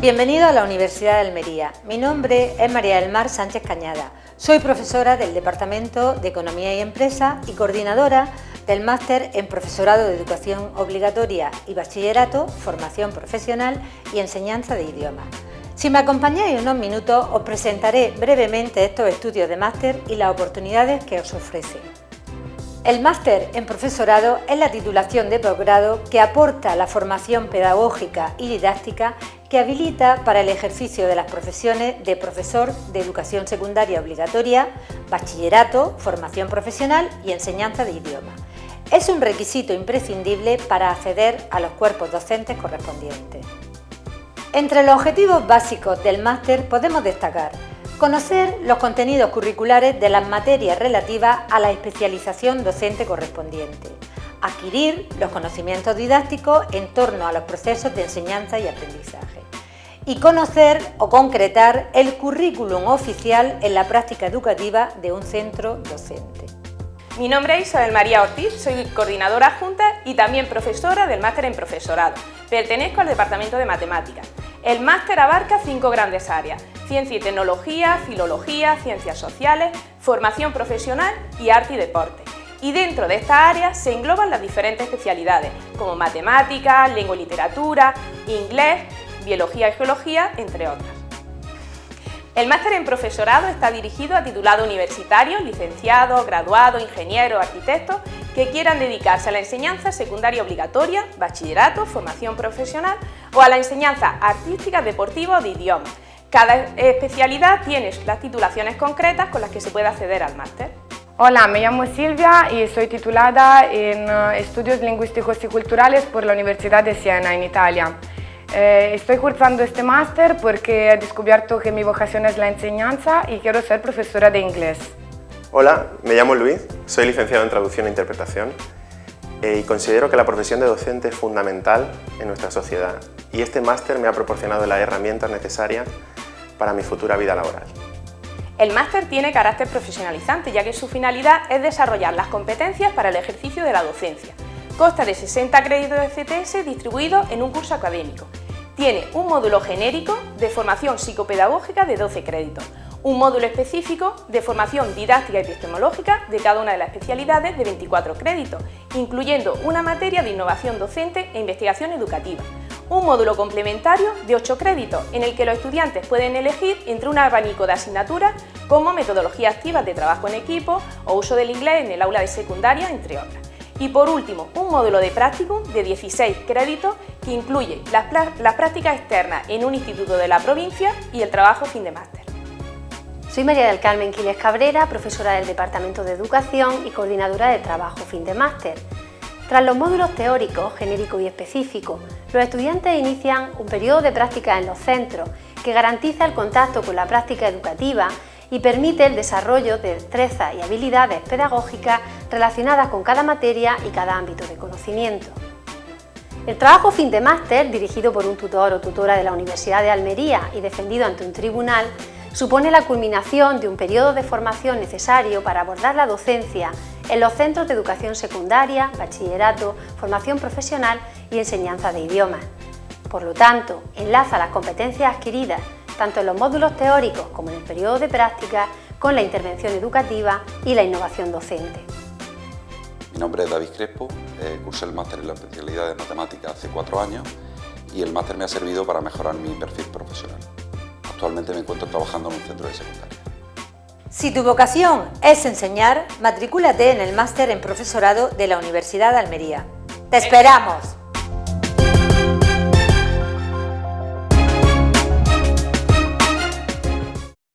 Bienvenido a la Universidad de Almería. Mi nombre es María del Mar Sánchez Cañada. Soy profesora del Departamento de Economía y Empresa y coordinadora del Máster en Profesorado de Educación Obligatoria y Bachillerato, Formación Profesional y Enseñanza de Idiomas. Si me acompañáis unos minutos, os presentaré brevemente estos estudios de máster y las oportunidades que os ofrecen. El máster en profesorado es la titulación de posgrado que aporta la formación pedagógica y didáctica que habilita para el ejercicio de las profesiones de profesor de educación secundaria obligatoria, bachillerato, formación profesional y enseñanza de idioma. Es un requisito imprescindible para acceder a los cuerpos docentes correspondientes. Entre los objetivos básicos del máster podemos destacar conocer los contenidos curriculares de las materias relativas a la especialización docente correspondiente, adquirir los conocimientos didácticos en torno a los procesos de enseñanza y aprendizaje y conocer o concretar el currículum oficial en la práctica educativa de un centro docente. Mi nombre es Isabel María Ortiz, soy coordinadora adjunta y también profesora del máster en profesorado. Pertenezco al Departamento de Matemáticas. El máster abarca cinco grandes áreas, ciencia y tecnología, filología, ciencias sociales, formación profesional y arte y deporte. Y dentro de estas áreas se engloban las diferentes especialidades, como matemáticas, lengua y literatura, inglés, biología y geología, entre otras. El máster en profesorado está dirigido a titulados universitarios, licenciados, graduados, ingenieros, arquitectos que quieran dedicarse a la enseñanza secundaria obligatoria, bachillerato, formación profesional o a la enseñanza artística, deportiva o de idiomas. Cada especialidad tiene las titulaciones concretas con las que se puede acceder al máster. Hola, me llamo Silvia y soy titulada en eh, Estudios Lingüísticos y Culturales por la Universidad de Siena, en Italia. Eh, estoy cursando este máster porque he descubierto que mi vocación es la enseñanza y quiero ser profesora de inglés. Hola, me llamo Luis, soy licenciado en Traducción e Interpretación eh, y considero que la profesión de docente es fundamental en nuestra sociedad y este máster me ha proporcionado las herramientas necesarias para mi futura vida laboral. El máster tiene carácter profesionalizante ya que su finalidad es desarrollar las competencias para el ejercicio de la docencia. Consta de 60 créditos de CTS distribuidos en un curso académico. Tiene un módulo genérico de formación psicopedagógica de 12 créditos, un módulo específico de formación didáctica y epistemológica de cada una de las especialidades de 24 créditos, incluyendo una materia de innovación docente e investigación educativa, un módulo complementario de 8 créditos en el que los estudiantes pueden elegir entre un abanico de asignaturas como metodologías activas de trabajo en equipo o uso del inglés en el aula de secundaria, entre otras. Y por último, un módulo de prácticum de 16 créditos que incluye las, las prácticas externas en un instituto de la provincia y el trabajo fin de máster. Soy María del Carmen Quiles Cabrera, profesora del Departamento de Educación y coordinadora de trabajo fin de máster. Tras los módulos teóricos, genéricos y específicos, los estudiantes inician un periodo de práctica en los centros que garantiza el contacto con la práctica educativa y permite el desarrollo de destrezas y habilidades pedagógicas relacionadas con cada materia y cada ámbito de conocimiento. El trabajo fin de máster, dirigido por un tutor o tutora de la Universidad de Almería y defendido ante un tribunal, supone la culminación de un periodo de formación necesario para abordar la docencia en los centros de educación secundaria, bachillerato, formación profesional y enseñanza de idiomas. Por lo tanto, enlaza las competencias adquiridas tanto en los módulos teóricos como en el periodo de práctica con la intervención educativa y la innovación docente. Mi nombre es David Crespo, eh, cursé el máster en la especialidad de matemáticas hace cuatro años y el máster me ha servido para mejorar mi perfil profesional. Actualmente me encuentro trabajando en un centro de secundaria. Si tu vocación es enseñar, matricúlate en el máster en profesorado de la Universidad de Almería. ¡Te esperamos!